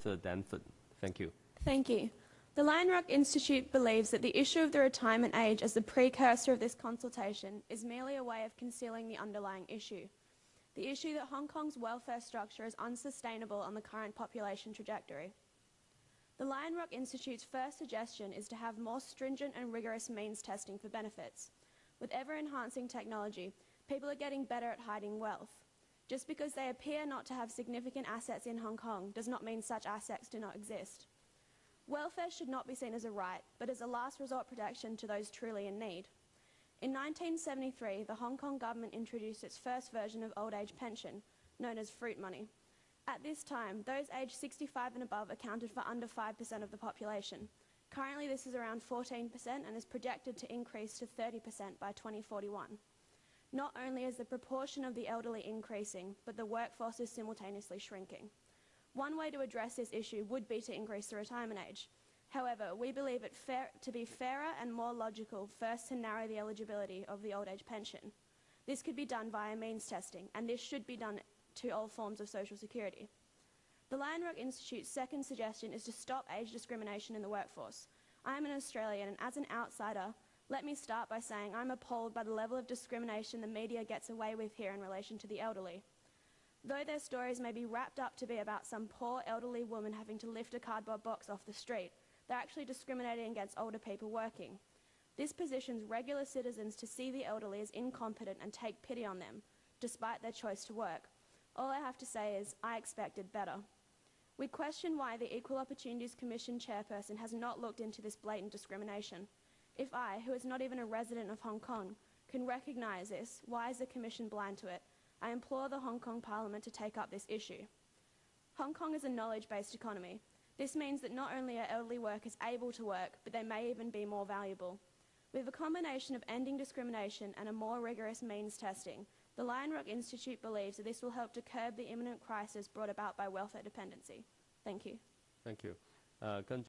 Samantha Danford. Thank you. Thank you. The Lion Rock Institute believes that the issue of the retirement age as the precursor of this consultation is merely a way of concealing the underlying issue. The issue that Hong Kong's welfare structure is unsustainable on the current population trajectory. The Lion Rock Institute's first suggestion is to have more stringent and rigorous means testing for benefits. With ever-enhancing technology, people are getting better at hiding wealth. Just because they appear not to have significant assets in Hong Kong does not mean such assets do not exist. Welfare should not be seen as a right, but as a last resort protection to those truly in need. In 1973, the Hong Kong government introduced its first version of old age pension, known as fruit money. At this time, those aged 65 and above accounted for under 5% of the population. Currently, this is around 14% and is projected to increase to 30% by 2041. Not only is the proportion of the elderly increasing, but the workforce is simultaneously shrinking. One way to address this issue would be to increase the retirement age. However, we believe it fair, to be fairer and more logical first to narrow the eligibility of the old age pension. This could be done via means testing, and this should be done to all forms of social security. The Lion Rock Institute's second suggestion is to stop age discrimination in the workforce. I am an Australian, and as an outsider, let me start by saying I'm appalled by the level of discrimination the media gets away with here in relation to the elderly. Though their stories may be wrapped up to be about some poor elderly woman having to lift a cardboard box off the street, they're actually discriminating against older people working. This positions regular citizens to see the elderly as incompetent and take pity on them, despite their choice to work. All I have to say is, I expected better. We question why the Equal Opportunities Commission chairperson has not looked into this blatant discrimination. If I, who is not even a resident of Hong Kong, can recognise this, why is the Commission blind to it? I implore the Hong Kong Parliament to take up this issue. Hong Kong is a knowledge-based economy. This means that not only are elderly workers able to work, but they may even be more valuable. With a combination of ending discrimination and a more rigorous means testing, the Lion Rock Institute believes that this will help to curb the imminent crisis brought about by welfare dependency. Thank you. Thank you. Uh, 跟